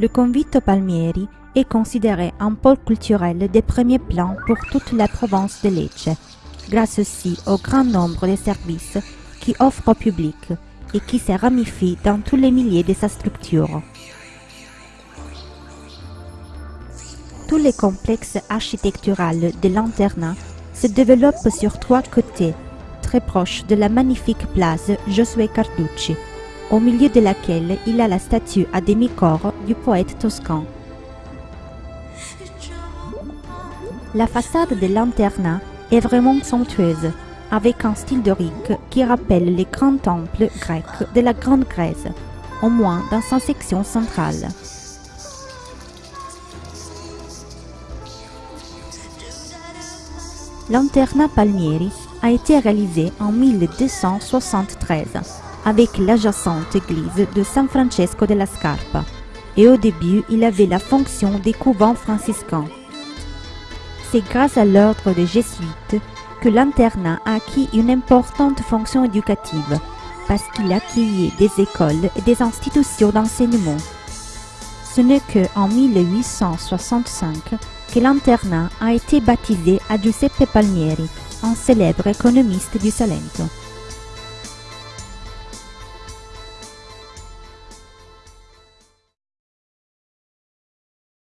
Le convito palmieri est considéré un pôle culturel des premiers plans pour toute la province de Lecce, grâce aussi au grand nombre de services qui offre au public et qui se ramifie dans tous les milliers de sa structure. Tous les complexes architecturaux de l'internat se développent sur trois côtés très proches de la magnifique place Josué Carducci, au milieu de laquelle il a la statue à demi-corps du poète toscan. La façade de l'internat est vraiment somptueuse, avec un style dorique qui rappelle les grands temples grecs de la Grande Grèce, au moins dans sa section centrale. L'internat Palmieri a été réalisé en 1273 avec l'adjacente église de San Francesco della Scarpa et au début il avait la fonction des couvents franciscains. C'est grâce à l'ordre des jésuites que l'internat a acquis une importante fonction éducative parce qu'il accueillait des écoles et des institutions d'enseignement. Ce n'est qu'en 1865 que l'internat a été baptisé à Giuseppe Palmieri, un célèbre économiste du Salento.